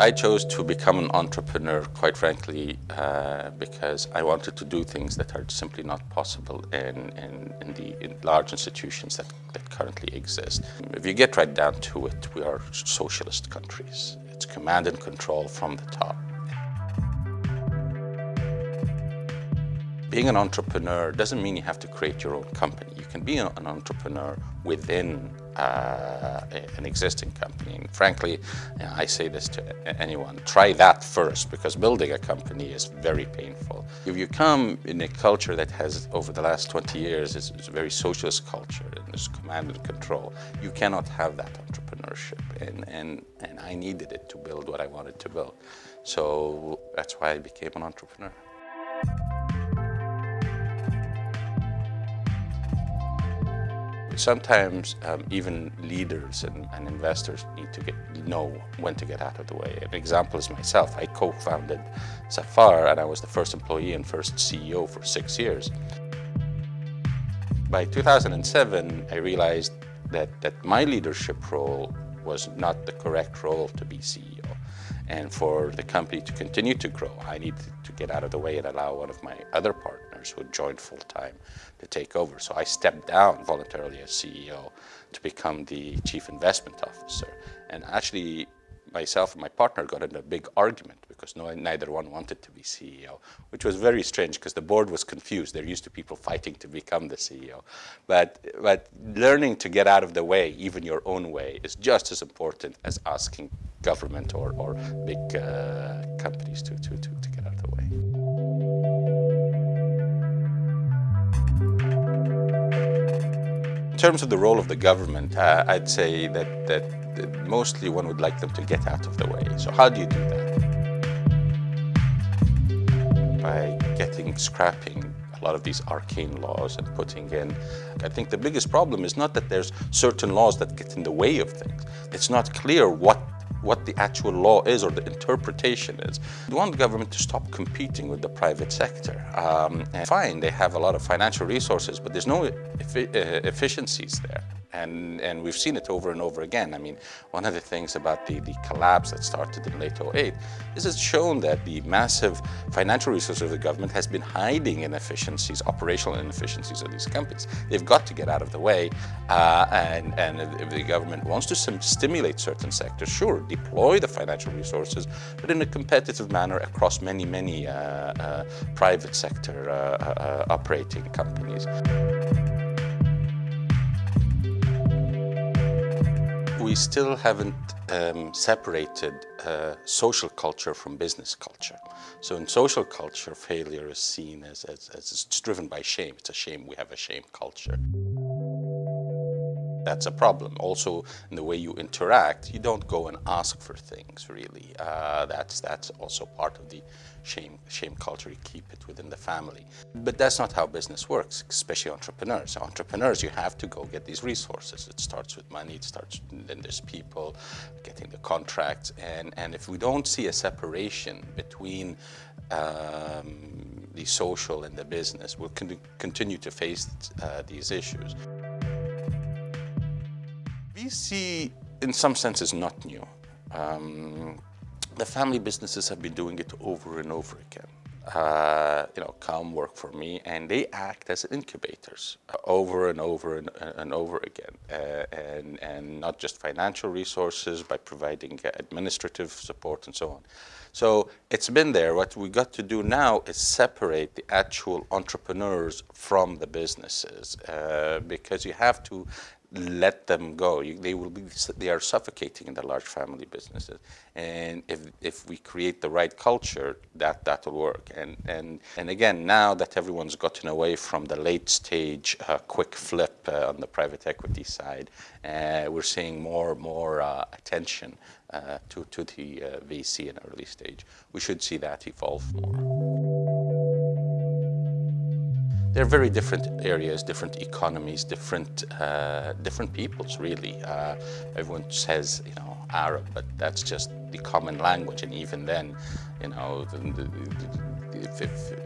I chose to become an entrepreneur, quite frankly, uh, because I wanted to do things that are simply not possible in, in, in the in large institutions that, that currently exist. If you get right down to it, we are socialist countries. It's command and control from the top. Being an entrepreneur doesn't mean you have to create your own company. You can be an entrepreneur within uh, an existing company. And frankly, I say this to anyone, try that first because building a company is very painful. If you come in a culture that has, over the last 20 years, is, a very socialist culture and there's command and control, you cannot have that entrepreneurship. And, and, and I needed it to build what I wanted to build. So that's why I became an entrepreneur. Sometimes um, even leaders and, and, investors need to get, know when to get out of the way. An example is myself. I co-founded Safar and I was the first employee and first CEO for six years. By 2007, I realized that, that my leadership role was not the correct role to be CEO. And for the company to continue to grow, I needed to get out of the way and allow one of my other partners who joined full-time to take over. So I stepped down voluntarily as CEO to become the chief investment officer. And actually, myself and my partner got in a big argument because no, neither one wanted to be CEO, which was very strange because the board was confused. They're used to people fighting to become the CEO. But, but learning to get out of the way, even your own way, is just as important as asking government or, or big uh, companies to, to, to, to get out of the way. In terms of the role of the government, uh, I'd say that, that mostly one would like them to get out of the way. So how do you do that? By getting, scrapping a lot of these arcane laws and putting in, I think the biggest problem is not that there's certain laws that get in the way of things. It's not clear what what the actual law is or the interpretation is. We want the government to stop competing with the private sector. Um, fine, they have a lot of financial resources, but there's no uh, efficiencies there. And, and we've seen it over and over again. I mean, one of the things about the, the collapse that started in late 08 is it's shown that the massive financial resources of the government has been hiding inefficiencies, operational inefficiencies of these companies. They've got to get out of the way. Uh, and, and if the government wants to stimulate certain sectors, sure, deploy the financial resources, but in a competitive manner across many, many uh, uh, private sector uh, uh, operating companies. We still haven't um, separated uh, social culture from business culture. So in social culture, failure is seen as, as, as it's driven by shame. It's a shame we have a shame culture. That's a problem. Also, in the way you interact, you don't go and ask for things, really. Uh, that's, that's also part of the shame, shame culture. You keep it within the family. But that's not how business works, especially entrepreneurs. Entrepreneurs, you have to go get these resources. It starts with money, it starts, then there's people, getting the contracts. And, and if we don't see a separation between um, the social and the business, we'll con continue to face uh, these issues. VC, in some sense, is not new. Um, the family businesses have been doing it over and over again. Uh, you know, come work for me, and they act as incubators uh, over and over and, and over again, uh, and, and not just financial resources, by providing administrative support and so on. So it's been there. What we got to do now is separate the actual entrepreneurs from the businesses, uh, because you have to let them go. You, they will be, they are suffocating in the large family businesses. And if, if we create the right culture, that, that will work. And, and, and again, now that everyone's gotten away from the late stage uh, quick flip uh, on the private equity side, uh, we're seeing more and more uh, attention uh, to, to the uh, VC in early stage. We should see that evolve more. They're very different areas, different economies, different uh, different peoples, really. Uh, everyone says, you know, Arab, but that's just the common language, and even then, you know, the, the, if, if,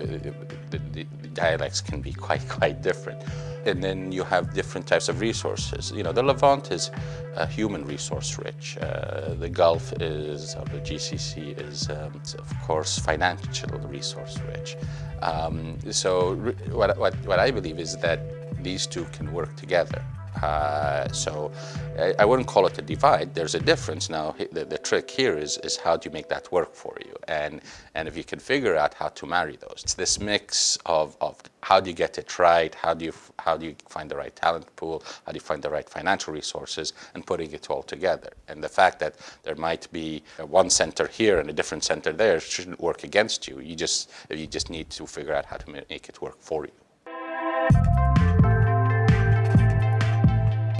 the, the, the dialects can be quite, quite different. And then you have different types of resources. You know, the Levant is uh, human resource rich. Uh, the Gulf is, or the GCC is, um, of course, financial resource rich. Um, so what, what, what I believe is that these two can work together. Uh, so I, I, wouldn't call it a divide. There's a difference. Now, the, the, trick here is, is how do you make that work for you? And, and if you can figure out how to marry those. It's this mix of, of how do you get it right? How do, you, how do you find the right talent pool? How do you find the right financial resources? And putting it all together. And the fact that there might be one center here and a different center there shouldn't work against you. You just, you just need to figure out how to make it work for you.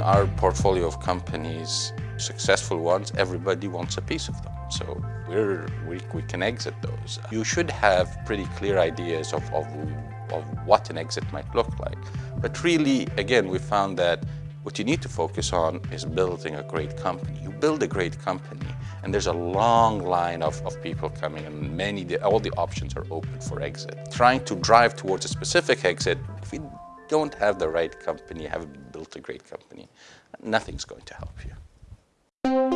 Our portfolio of companies, successful ones, everybody wants a piece of them. So we're, we, we can exit those. You should have pretty clear ideas of, of, of what an exit might look like. But really, again, we found that what you need to focus on is building a great company. You build a great company, and there's a long line of, of people coming, and many, all the options are open for exit. Trying to drive towards a specific exit, if you don't have the right company, haven't built a great company, nothing's going to help you.